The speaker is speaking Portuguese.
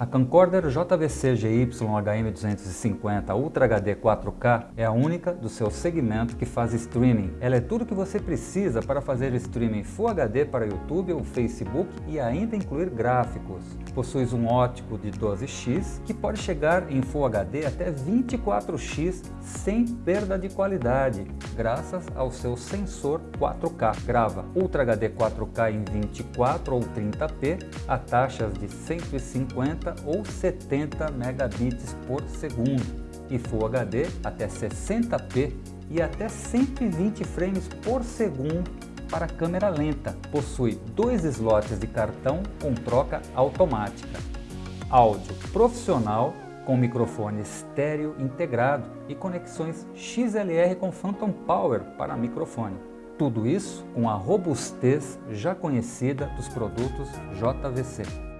A camcorder JVC GY HM250 Ultra HD 4K é a única do seu segmento que faz streaming. Ela é tudo que você precisa para fazer streaming Full HD para YouTube ou Facebook e ainda incluir gráficos. Possui um ótico de 12x que pode chegar em Full HD até 24x sem perda de qualidade, graças ao seu sensor 4K. Grava Ultra HD 4K em 24 ou 30p a taxas de 150 50 ou 70 megabits por segundo e Full HD até 60p e até 120 frames por segundo para câmera lenta. Possui dois slots de cartão com troca automática. Áudio profissional com microfone estéreo integrado e conexões XLR com Phantom Power para microfone. Tudo isso com a robustez já conhecida dos produtos JVC.